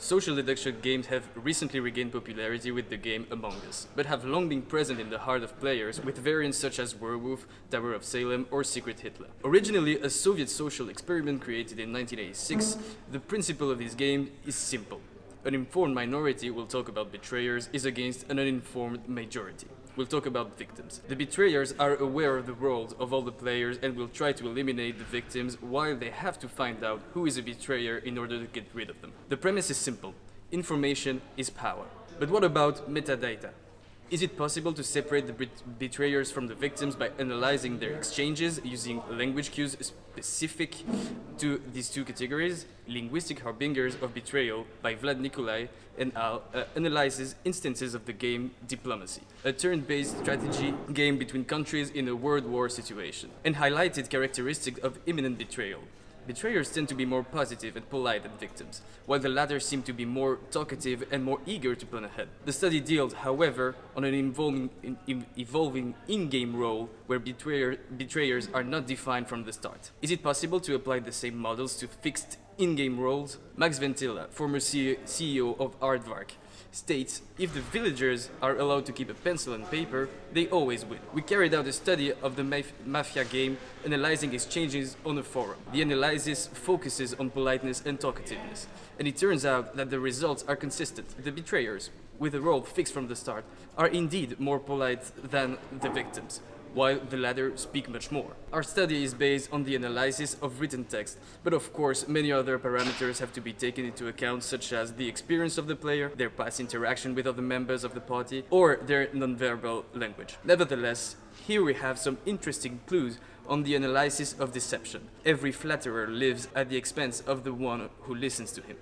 Social deduction games have recently regained popularity with the game Among Us, but have long been present in the heart of players with variants such as Werewolf, Town of Salem or Secret Hitler. Originally a Soviet social experiment created in 1986, the principle of this game is simple. An informed minority will talk about betrayers is against an uninformed majority. We'll talk about victims. The betrayers are aware of the world of all the players and will try to eliminate the victims while they have to find out who is a betrayer in order to get rid of them. The premise is simple. Information is power. But what about metadata? Is it possible to separate the betrayers from the victims by analyzing their exchanges using language cues specific to these two categories? Linguistic Harbingers of Betrayal by Vlad Niculae and Al uh, analyzes instances of the game Diplomacy, a turn-based strategy game between countries in a world war situation, and highlighted characteristics of imminent betrayal, Betrayers tend to be more positive and polite than victims, while the latter seem to be more talkative and more eager to plan ahead. The study deals, however, on an evolving, in, evolving in-game role where betrayer, betrayers are not defined from the start. Is it possible to apply the same models to fixed in-game roles? Max Ventilla, former CEO of Aardvark, states if the villagers are allowed to keep a pencil and paper, they always win. We carried out a study of the maf Mafia game analyzing exchanges on a forum. The analysis focuses on politeness and talkativeness, and it turns out that the results are consistent. The betrayers, with a role fixed from the start, are indeed more polite than the victims while the latter speak much more. Our study is based on the analysis of written text, but of course many other parameters have to be taken into account such as the experience of the player, their past interaction with other members of the party, or their nonverbal language. Nevertheless, here we have some interesting clues on the analysis of deception. Every flatterer lives at the expense of the one who listens to him.